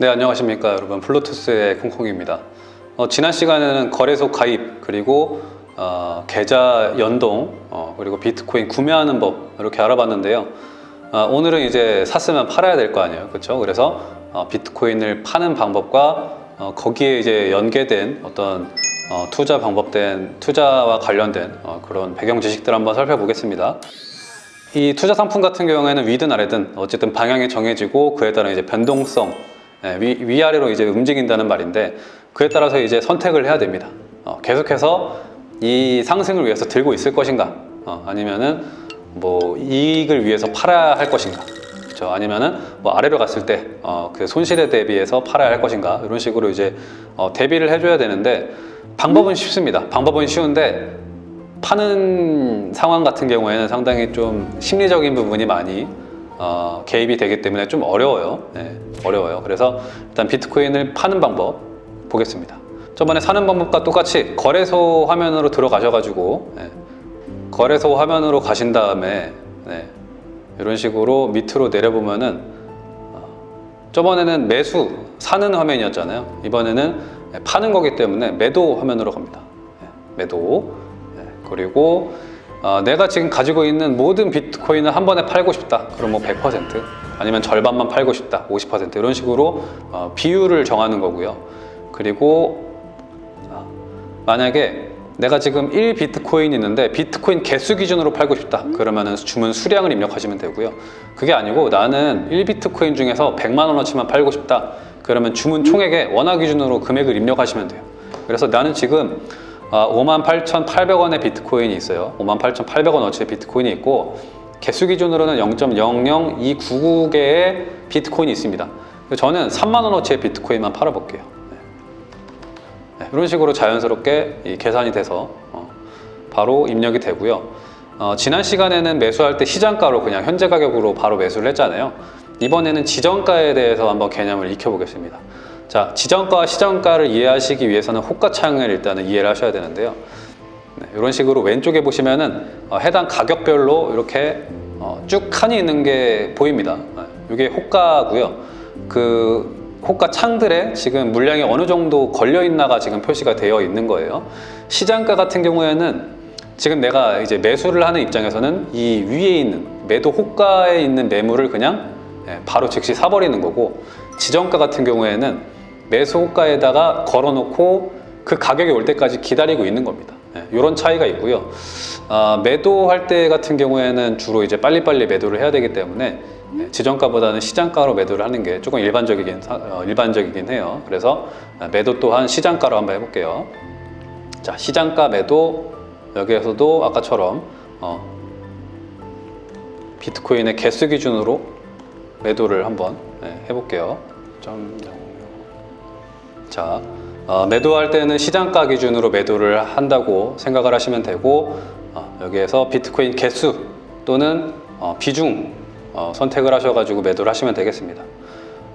네 안녕하십니까 여러분. 플루토스의 콩콩입니다. 어, 지난 시간에는 거래소 가입 그리고 어, 계좌 연동 어, 그리고 비트코인 구매하는 법 이렇게 알아봤는데요. 어, 오늘은 이제 샀으면 팔아야 될 거 아니에요. 그렇죠 그래서 어, 비트코인을 파는 방법과 어, 거기에 이제 연계된 어떤 어, 투자 방법된 투자와 관련된 어, 그런 배경 지식들 한번 살펴보겠습니다. 이 투자 상품 같은 경우에는 위든 아래든 어쨌든 방향이 정해지고 그에 따른 이제 변동성 예, 위, 위아래로 이제 움직인다는 말인데 그에 따라서 이제 선택을 해야 됩니다. 어, 계속해서 이 상승을 위해서 들고 있을 것인가 어, 아니면은 뭐 이익을 위해서 팔아야 할 것인가 그렇죠? 아니면은 뭐 아래로 갔을 때 어, 그 손실에 대비해서 팔아야 할 것인가 이런 식으로 이제 어, 대비를 해줘야 되는데 방법은 쉽습니다. 방법은 쉬운데 파는 상황 같은 경우에는 상당히 좀 심리적인 부분이 많이 어, 개입이 되기 때문에 좀 어려워요. 네, 어려워요. 그래서 일단 비트코인을 파는 방법 보겠습니다. 저번에 사는 방법과 똑같이 거래소 화면으로 들어가셔가지고 네, 거래소 화면으로 가신 다음에 네, 이런 식으로 밑으로 내려보면은 어, 저번에는 매수 사는 화면이었잖아요. 이번에는 파는 거기 때문에 매도 화면으로 갑니다. 네, 매도 네, 그리고 어, 내가 지금 가지고 있는 모든 비트코인을 한 번에 팔고 싶다. 그럼 뭐 100% 아니면 절반만 팔고 싶다. 50% 이런 식으로 어, 비율을 정하는 거고요. 그리고 어, 만약에 내가 지금 1 비트코인 있는데 비트코인 개수 기준으로 팔고 싶다. 그러면 주문 수량을 입력하시면 되고요. 그게 아니고 나는 1 비트코인 중에서 100만 원어치만 팔고 싶다. 그러면 주문 총액에 원화 기준으로 금액을 입력하시면 돼요. 그래서 나는 지금 58,800원의 비트코인이 있어요. 58,800원어치의 비트코인이 있고 개수 기준으로는 0.000299개의 비트코인이 있습니다. 저는 3만원어치의 비트코인만 팔아볼게요. 네, 이런 식으로 자연스럽게 계산이 돼서 어, 바로 입력이 되고요. 어, 지난 시간에는 매수할 때 시장가로 그냥 현재 가격으로 바로 매수를 했잖아요. 이번에는 지정가에 대해서 한번 개념을 익혀보겠습니다 자, 지정가와 시정가를 이해하시기 위해서는 호가창을 일단은 이해를 하셔야 되는데요. 네, 이런 식으로 왼쪽에 보시면은 어, 해당 가격별로 이렇게 어, 쭉 칸이 있는 게 보입니다. 네, 이게 호가고요. 그 호가 창들에 지금 물량이 어느 정도 걸려 있나가 지금 표시가 되어 있는 거예요. 시장가 같은 경우에는 지금 내가 이제 매수를 하는 입장에서는 이 위에 있는 매도 호가에 있는 매물을 그냥 네, 바로 즉시 사버리는 거고 지정가 같은 경우에는 매수가에다가 걸어놓고 그 가격이 올 때까지 기다리고 있는 겁니다. 네, 이런 차이가 있고요. 아, 매도할 때 같은 경우에는 주로 이제 빨리빨리 매도를 해야 되기 때문에 네, 지정가보다는 시장가로 매도를 하는 게 조금 일반적이긴, 어, 일반적이긴 해요. 그래서 매도 또한 시장가로 한번 해볼게요. 자, 시장가 매도 여기에서도 아까처럼 어, 비트코인의 개수 기준으로 매도를 한번 네, 해볼게요. 자, 어, 매도할 때는 시장가 기준으로 매도를 한다고 생각을 하시면 되고 어, 여기에서 비트코인 개수 또는 어, 비중 어, 선택을 하셔가지고 매도를 하시면 되겠습니다.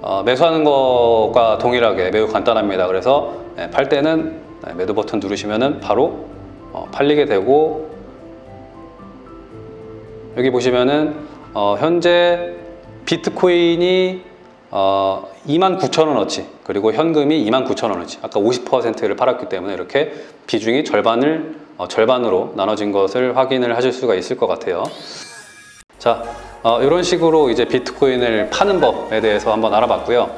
어, 매수하는 것과 동일하게 매우 간단합니다. 그래서 네, 팔 때는 네, 매도 버튼 누르시면 바로 어, 팔리게 되고 여기 보시면은 현재 비트코인이 어, 29,000원어치 그리고 현금이 29,000원어치. 아까 50%를 팔았기 때문에 이렇게 비중이 절반을 어, 절반으로 나눠진 것을 확인을 하실 수가 있을 것 같아요. 자 어, 이런 식으로 이제 비트코인을 파는 법에 대해서 한번 알아봤고요.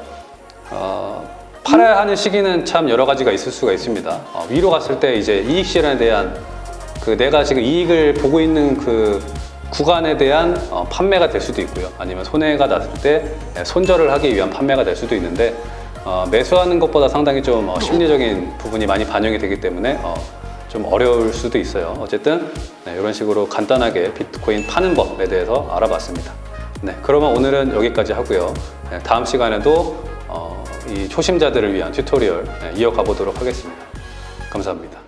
어, 팔아야 하는 시기는 참 여러 가지가 있을 수가 있습니다. 어, 위로 갔을 때 이제 이익 실현에 대한 그 내가 지금 이익을 보고 있는 그 구간에 대한 어, 판매가 될 수도 있고요. 아니면 손해가 났을 때 예, 손절을 하기 위한 판매가 될 수도 있는데 어, 매수하는 것보다 상당히 좀 어, 심리적인 부분이 많이 반영이 되기 때문에 어, 좀 어려울 수도 있어요. 어쨌든 네, 이런 식으로 간단하게 비트코인 파는 법에 대해서 알아봤습니다. 네, 그러면 오늘은 여기까지 하고요. 네, 다음 시간에도 어, 이 초심자들을 위한 tutorial 네, 이어가 보도록 하겠습니다. 감사합니다